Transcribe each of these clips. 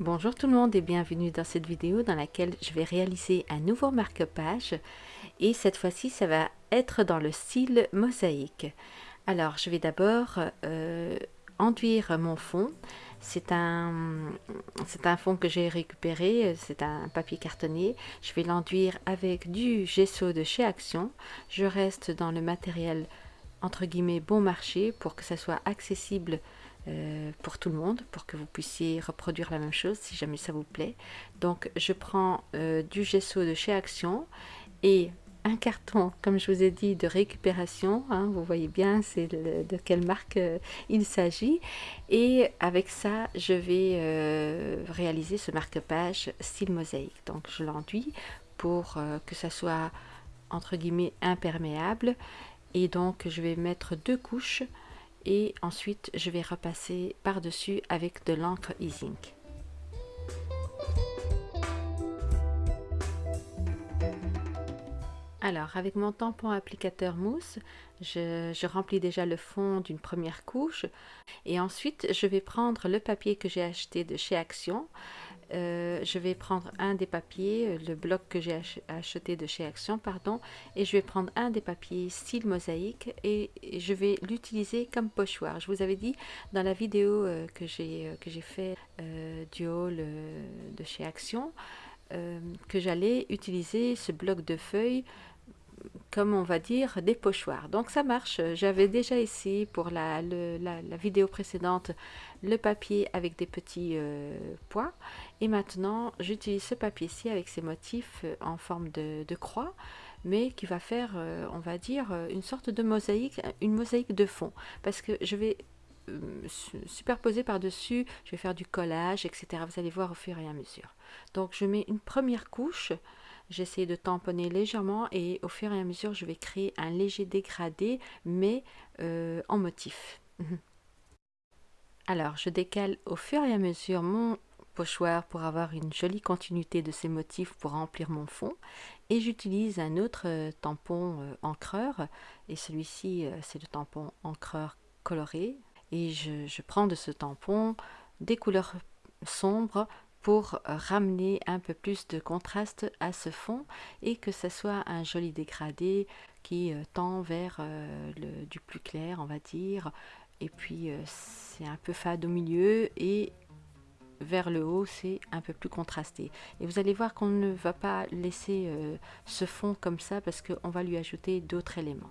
Bonjour tout le monde et bienvenue dans cette vidéo dans laquelle je vais réaliser un nouveau marque-page et cette fois-ci ça va être dans le style mosaïque. Alors je vais d'abord euh, enduire mon fond. C'est un, un fond que j'ai récupéré, c'est un papier cartonné. Je vais l'enduire avec du gesso de chez Action. Je reste dans le matériel entre guillemets bon marché pour que ça soit accessible euh, pour tout le monde, pour que vous puissiez reproduire la même chose si jamais ça vous plaît. Donc je prends euh, du gesso de chez Action et un carton, comme je vous ai dit, de récupération. Hein, vous voyez bien c'est de quelle marque euh, il s'agit. Et avec ça, je vais réaliser ce marque-page style mosaïque. Donc je l'enduis pour que ça soit entre guillemets imperméable. Et donc je vais mettre deux couches et ensuite je vais repasser par dessus avec de l'encre e-zinc alors avec mon tampon applicateur mousse je remplis déjà le fond d'une première couche. Et ensuite je vais prendre le papier que j'ai acheté de chez Action euh, je vais prendre un des papiers, euh, le bloc que j'ai acheté de chez Action, pardon, et je vais prendre un des papiers style mosaïque et je vais l'utiliser comme pochoir. Je vous avais dit dans la vidéo euh, que j'ai j'ai fait du haul de chez Action que j'allais utiliser ce bloc de feuilles comme on va dire, des pochoirs. Donc ça marche. J'avais déjà essayé pour la, la, vidéo précédente le papier avec des petits euh, pois. Et maintenant, j'utilise ce papier-ci avec ses motifs euh, en forme de, croix, mais qui va faire, euh, on va dire, une sorte de mosaïque, une mosaïque de fond. Parce que je vais superposer par-dessus, je vais faire du collage, etc. Vous allez voir au fur et à mesure. Donc je mets une première couche J'essaie de tamponner légèrement et au fur et à mesure, je vais créer un léger dégradé, mais euh, en motif. Alors, je décale au fur et à mesure mon pochoir pour avoir une jolie continuité de ces motifs pour remplir mon fond. Et j'utilise un autre euh, tampon euh, encreur. Et celui-ci, c'est le tampon encreur coloré. Et je, prends de ce tampon des couleurs sombres pour ramener un peu plus de contraste à ce fond et que ce soit un joli dégradé qui euh, tend vers euh, le, du plus clair on va dire et puis euh, c'est un peu fade au milieu et vers le haut c'est un peu plus contrasté. Et vous allez voir qu'on ne va pas laisser ce fond comme ça parce qu'on va lui ajouter d'autres éléments.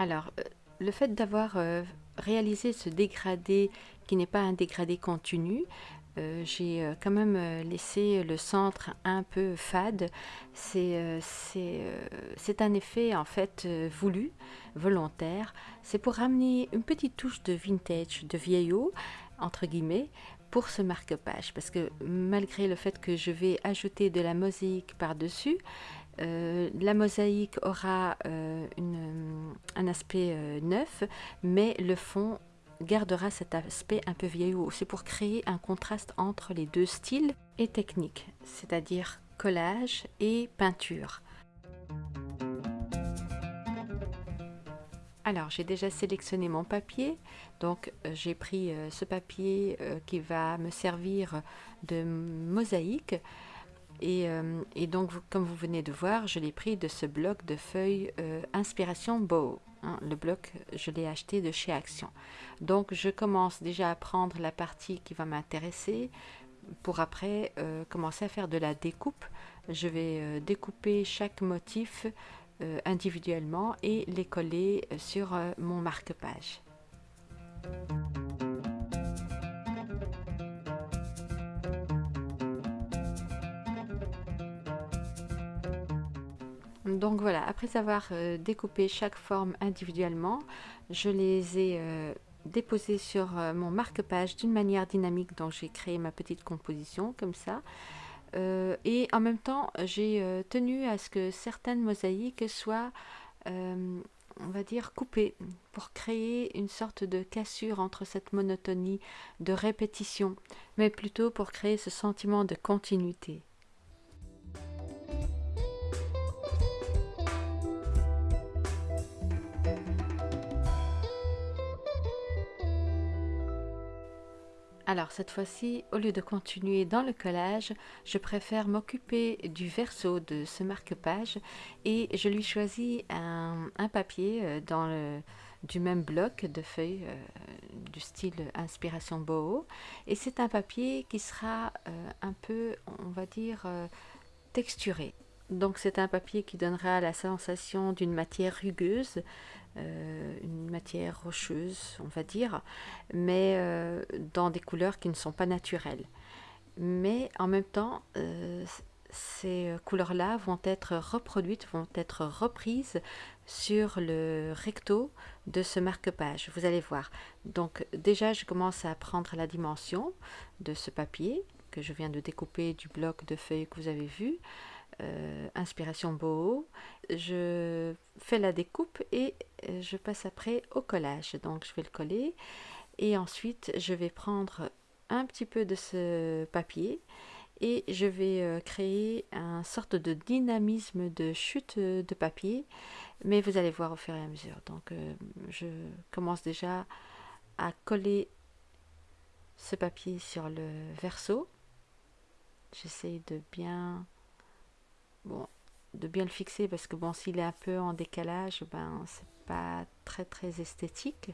Alors, euh, le fait d'avoir euh, réalisé ce dégradé qui n'est pas un dégradé continu, euh, j'ai quand même laissé le centre un peu fade. C'est un effet en fait voulu, volontaire. C'est pour ramener une petite touche de vintage, de vieillot, entre guillemets, pour ce marque-page. Parce que malgré le fait que je vais ajouter de la mosaïque par-dessus, euh, la mosaïque aura euh, un aspect euh, neuf, mais le fond gardera cet aspect un peu vieillot. C'est pour créer un contraste entre les deux styles et techniques, c'est-à-dire collage et peinture. Alors, j'ai déjà sélectionné mon papier, donc j'ai pris ce papier qui va me servir de mosaïque. Euh, et, donc, comme vous venez de voir, je l'ai pris de ce bloc de feuilles euh, Inspiration Bow. Hein. le bloc, je l'ai acheté de chez Action. Donc, je commence déjà à prendre la partie qui va m'intéresser pour après euh, commencer à faire de la découpe. Je vais découper chaque motif individuellement et les coller sur mon marque-page. Donc voilà, après avoir euh, découpé chaque forme individuellement, je les ai euh, déposées sur euh, mon marque-page d'une manière dynamique dont j'ai créé ma petite composition comme ça. et en même temps, j'ai tenu à ce que certaines mosaïques soient, on va dire, coupées pour créer une sorte de cassure entre cette monotonie de répétition, mais plutôt pour créer ce sentiment de continuité. Alors cette fois-ci, au lieu de continuer dans le collage, je préfère m'occuper du verso de ce marque-page et je lui choisis un, papier euh, du même bloc de feuilles euh, du style inspiration boho et c'est un papier qui sera euh, un peu, on va dire, texturé. Donc c'est un papier qui donnera la sensation d'une matière rugueuse matière rocheuse, on va dire, mais euh, dans des couleurs qui ne sont pas naturelles. Mais en même temps, euh, ces couleurs-là vont être reproduites, vont être reprises sur le recto de ce marque-page. Vous allez voir. Donc déjà, je commence à prendre la dimension de ce papier que je viens de découper du bloc de feuilles que vous avez vu. Euh, inspiration boho, je fais la découpe et euh, je passe après au collage. Donc je vais le coller et ensuite je vais prendre un petit peu de ce papier et je vais euh, créer un sorte de dynamisme de chute de papier. Mais vous allez voir au fur et à mesure. Donc je commence déjà à coller ce papier sur le verso. J'essaie de bien bon, de bien le fixer parce que bon, s'il est un peu en décalage, ben c'est pas très très esthétique.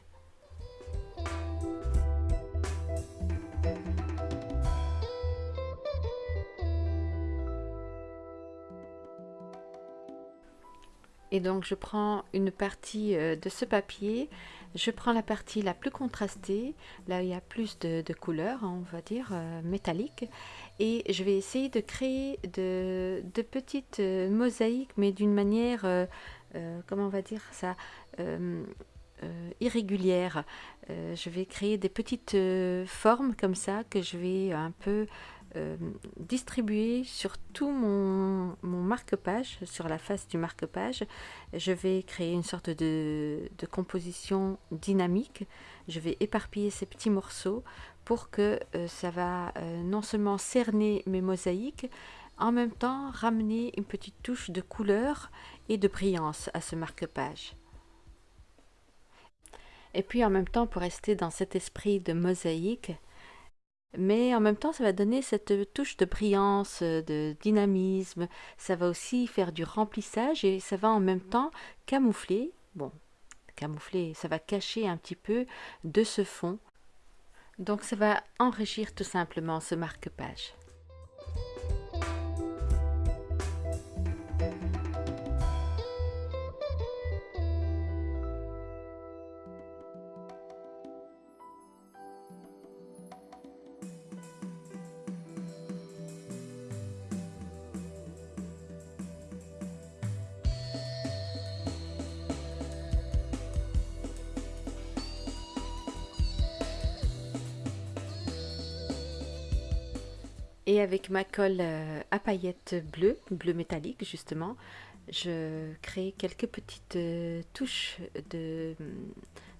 Et donc je prends une partie euh, de ce papier, je prends la partie la plus contrastée, là il y a plus de, couleurs, hein, on va dire, euh, métalliques, et je vais essayer de créer de, petites euh, mosaïques, mais d'une manière, comment on va dire ça, irrégulière. je vais créer des petites formes comme ça que je vais un peu euh, distribuer sur tout mon, marque-page, sur la face du marque-page. Je vais créer une sorte de, composition dynamique. Je vais éparpiller ces petits morceaux pour que euh, ça va euh, non seulement cerner mes mosaïques, en même temps ramener une petite touche de couleur et de brillance à ce marque-page. Et puis en même temps, pour rester dans cet esprit de mosaïque, mais en même temps, ça va donner cette touche de brillance, de dynamisme. Ça va aussi faire du remplissage et ça va en même temps camoufler. Bon, camoufler, ça va cacher un petit peu de ce fond. Donc ça va enrichir tout simplement ce marque-page. Et avec ma colle euh, à paillettes bleues, bleu métallique justement, je crée quelques petites euh, touches de,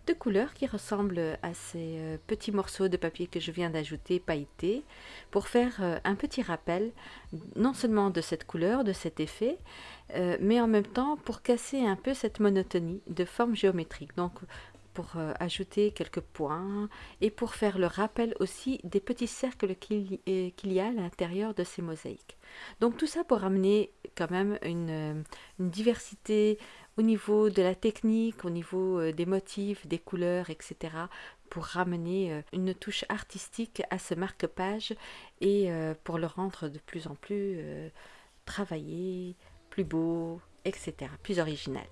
de couleurs qui ressemblent à ces euh, petits morceaux de papier que je viens d'ajouter pailletés pour faire un petit rappel non seulement de cette couleur, de cet effet, mais en même temps pour casser un peu cette monotonie de forme géométrique. Donc euh, ajouter quelques points et pour faire le rappel aussi des petits cercles qu'il y a à l'intérieur de ces mosaïques. Donc tout ça pour amener quand même une, euh, diversité au niveau de la technique, au niveau euh, des motifs, des couleurs, etc. pour ramener une touche artistique à ce marque-page et pour le rendre de plus en plus travaillé, plus beau, etc., plus original.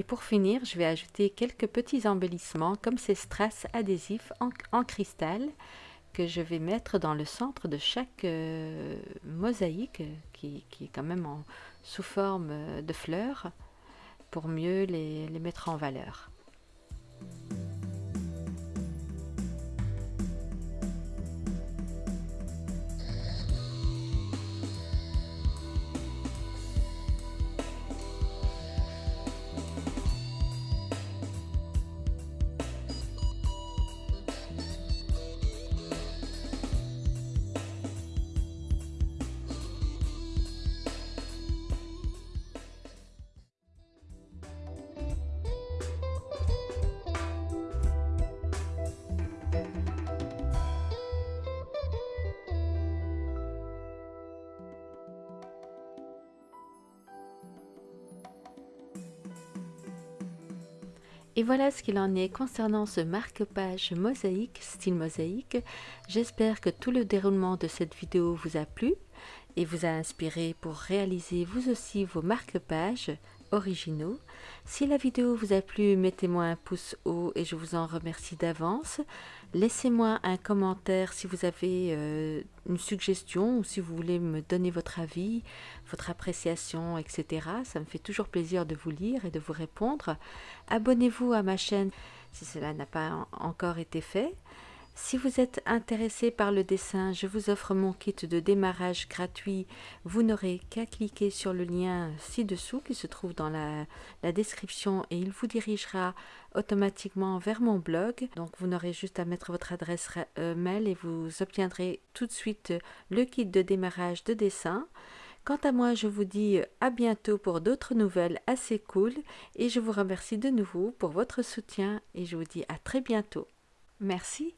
Et pour finir, je vais ajouter quelques petits embellissements comme ces strass adhésifs en, cristal que je vais mettre dans le centre de chaque euh, mosaïque qui, est quand même sous forme de fleurs pour mieux les mettre en valeur. Et voilà ce qu'il en est concernant ce marque-page mosaïque, style mosaïque. J'espère que tout le déroulement de cette vidéo vous a plu et vous a inspiré pour réaliser vous aussi vos marque-pages originaux. Si la vidéo vous a plu, mettez-moi un pouce haut et je vous en remercie d'avance. Laissez-moi un commentaire si vous avez euh, une suggestion ou si vous voulez me donner votre avis, votre appréciation, etc. Ça me fait toujours plaisir de vous lire et de vous répondre. Abonnez-vous à ma chaîne si cela n'a pas encore été fait. Si vous êtes intéressé par le dessin, je vous offre mon kit de démarrage gratuit. Vous n'aurez qu'à cliquer sur le lien ci-dessous qui se trouve dans la, description et il vous dirigera automatiquement vers mon blog. Donc vous n'aurez juste à mettre votre adresse euh, mail et vous obtiendrez tout de suite le kit de démarrage de dessin. Quant à moi, je vous dis à bientôt pour d'autres nouvelles assez cool et je vous remercie de nouveau pour votre soutien et je vous dis à très bientôt. Merci.